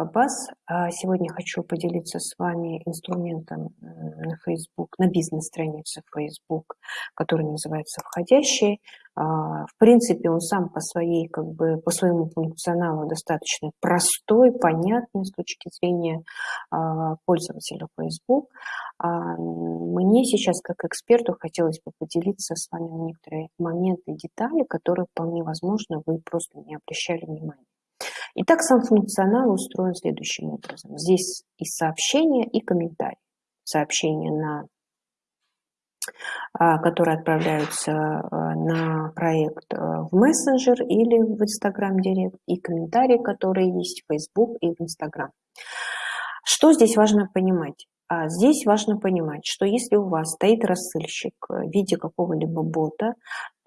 Аббас. А сегодня хочу поделиться с вами инструментом на Facebook, на бизнес-странице Facebook, который называется «Входящий». А, в принципе, он сам по, своей, как бы, по своему функционалу достаточно простой, понятный с точки зрения а, пользователя Facebook. Мне сейчас, как эксперту, хотелось бы поделиться с вами на некоторые моменты детали, которые вполне возможно вы просто не обращали внимания. Итак, сам функционал устроен следующим образом. Здесь и сообщения, и комментарии. Сообщения, на, а, которые отправляются а, на проект а, в мессенджер или в Instagram Директ, и комментарии, которые есть в Facebook и в Instagram. Что здесь важно понимать? Здесь важно понимать, что если у вас стоит рассылщик в виде какого-либо бота,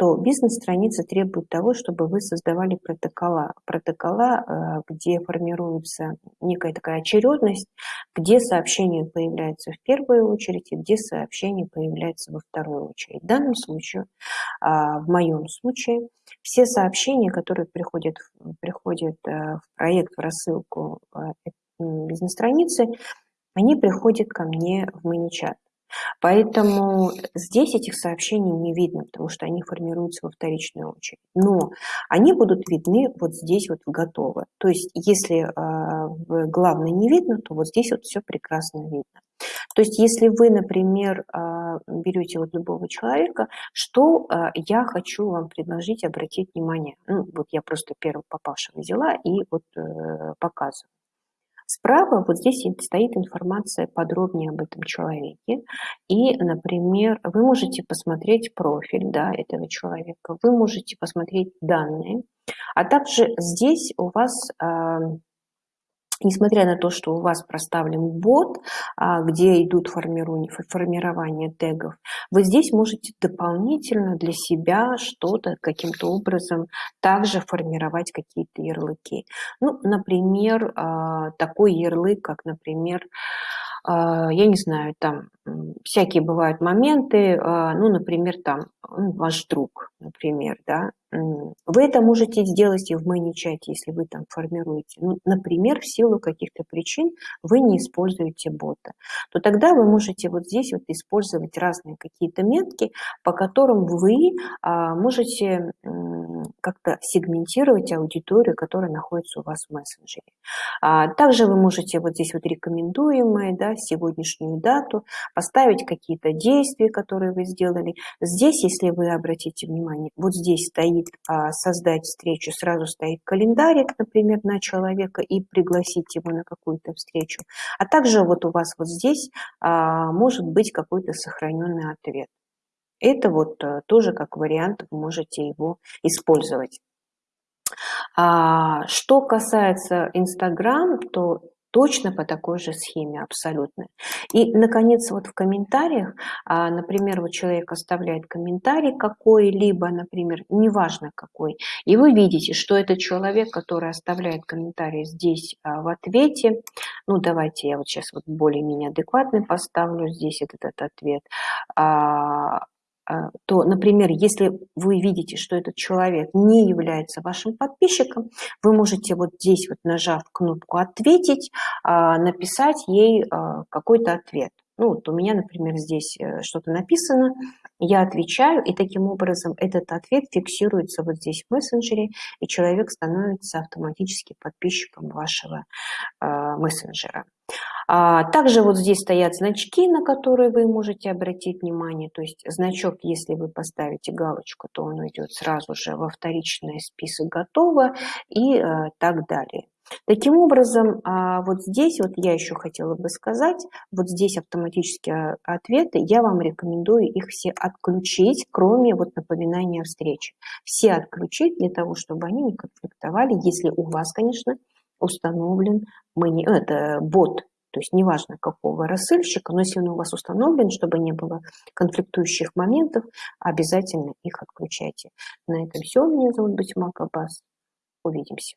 то бизнес-страница требует того, чтобы вы создавали протокола. Протокола, э, где формируется некая такая очередность, где сообщение появляется в первую очередь и где сообщение появляется во вторую очередь. В данном случае, а, в моем случае, все сообщения, которые приходят, приходят э, в проект, в рассылку э, бизнес-страницы, они приходят ко мне в ManyChat. Поэтому здесь этих сообщений не видно, потому что они формируются во вторичную очередь. Но они будут видны вот здесь вот в готово. То есть если э, в главной не видно, то вот здесь вот все прекрасно видно. То есть если вы, например, э, берете вот любого человека, что э, я хочу вам предложить обратить внимание. Ну, вот я просто первого попавшего взяла и вот э, показываю. Справа вот здесь стоит информация подробнее об этом человеке. И, например, вы можете посмотреть профиль да, этого человека, вы можете посмотреть данные, а также здесь у вас несмотря на то, что у вас проставлен бот, а, где идут формирование, тегов, вы здесь можете дополнительно для себя что-то каким-то образом также формировать какие-то ярлыки. Ну, например, а, такой ярлык, как, например, я не знаю, там всякие бывают моменты, ну, например, там ну, ваш друг, например, да, вы это можете сделать и в ManyChat, если вы там формируете. Ну, например, в силу каких-то причин вы не используете бота. То тогда вы можете вот здесь вот использовать разные какие-то метки, по которым вы а, можете как-то сегментировать аудиторию, которая находится у вас в мессенджере. А, также вы можете вот здесь вот рекомендуемые, да, сегодняшнюю дату, поставить какие-то действия, которые вы сделали. Здесь, если вы обратите внимание, вот здесь стоит а, создать встречу, сразу стоит календарик, например, на человека и пригласить его на какую-то встречу. А также вот у вас вот здесь а, может быть какой-то сохраненный ответ. Это вот э, тоже как вариант, вы можете его использовать. А, что касается Инстаграм, то точно по такой же схеме абсолютно. И, наконец, вот в комментариях, а, например, вот человек оставляет комментарий какой-либо, например, неважно какой, и вы видите, что это человек, который оставляет комментарий здесь а, в ответе, ну, давайте я вот сейчас вот более-менее адекватный поставлю здесь этот, этот ответ, то, например, если вы видите, что этот человек не является вашим подписчиком, вы можете вот здесь вот нажав кнопку «Ответить», а, написать ей а, какой-то ответ. Ну, вот у меня, например, здесь э, что-то написано, я отвечаю, и таким образом этот ответ фиксируется вот здесь в мессенджере, и человек становится автоматически подписчиком вашего мессенджера. А, также вот здесь стоят значки, на которые вы можете обратить внимание. То есть значок, если вы поставите галочку, то он идет сразу же во вторичный список «Готово» и э, так далее. Таким образом, а, вот здесь вот я еще хотела бы сказать, вот здесь автоматические ответы, я вам рекомендую их все отключить, кроме вот напоминания о встрече. Все отключить для того, чтобы они не конфликтовали, если у вас, конечно, установлен это бот то есть неважно какого рассыльщика, но если он у вас установлен, чтобы не было конфликтующих моментов, обязательно их отключайте. На этом все. Меня зовут Батюмак Аббас. Увидимся.